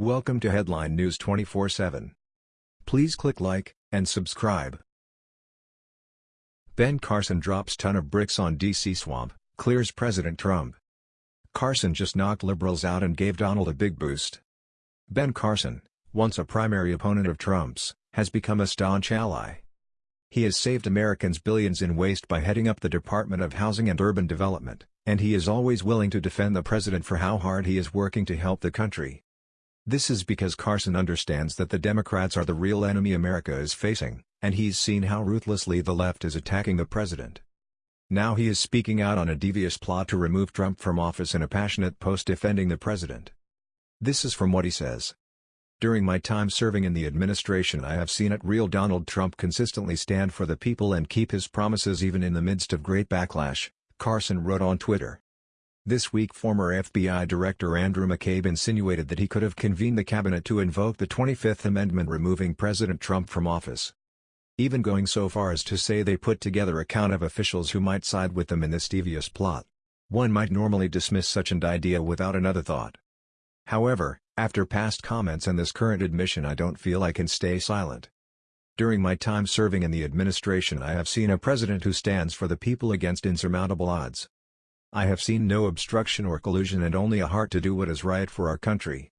Welcome to Headline News 24/7. Please click like and subscribe. Ben Carson drops ton of bricks on DC swamp, clears President Trump. Carson just knocked liberals out and gave Donald a big boost. Ben Carson, once a primary opponent of Trump's, has become a staunch ally. He has saved Americans billions in waste by heading up the Department of Housing and Urban Development, and he is always willing to defend the president for how hard he is working to help the country. This is because Carson understands that the Democrats are the real enemy America is facing, and he's seen how ruthlessly the left is attacking the president. Now he is speaking out on a devious plot to remove Trump from office in a passionate post defending the president. This is from what he says. During my time serving in the administration I have seen it real Donald Trump consistently stand for the people and keep his promises even in the midst of great backlash, Carson wrote on Twitter. This week former FBI Director Andrew McCabe insinuated that he could have convened the cabinet to invoke the 25th Amendment removing President Trump from office. Even going so far as to say they put together a count of officials who might side with them in this devious plot. One might normally dismiss such an idea without another thought. However, after past comments and this current admission I don't feel I can stay silent. During my time serving in the administration I have seen a president who stands for the people against insurmountable odds. I have seen no obstruction or collusion and only a heart to do what is right for our country.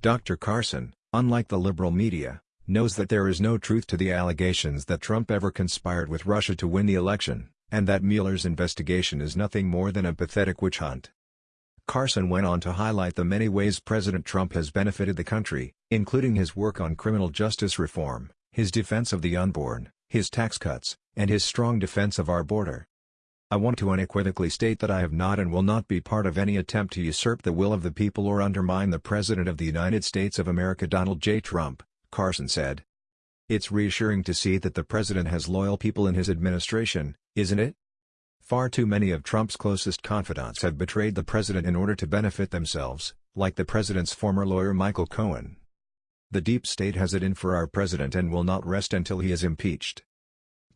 Dr. Carson, unlike the liberal media, knows that there is no truth to the allegations that Trump ever conspired with Russia to win the election, and that Mueller's investigation is nothing more than a pathetic witch hunt. Carson went on to highlight the many ways President Trump has benefited the country, including his work on criminal justice reform, his defense of the unborn, his tax cuts, and his strong defense of our border. I want to unequivocally state that I have not and will not be part of any attempt to usurp the will of the people or undermine the President of the United States of America Donald J. Trump, Carson said. It's reassuring to see that the President has loyal people in his administration, isn't it? Far too many of Trump's closest confidants have betrayed the President in order to benefit themselves, like the President's former lawyer Michael Cohen. The deep state has it in for our President and will not rest until he is impeached.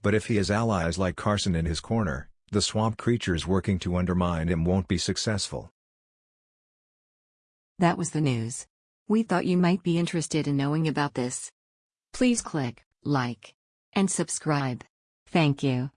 But if he has allies like Carson in his corner, the swamp creatures working to undermine him won't be successful. That was the news. We thought you might be interested in knowing about this. Please click like and subscribe. Thank you.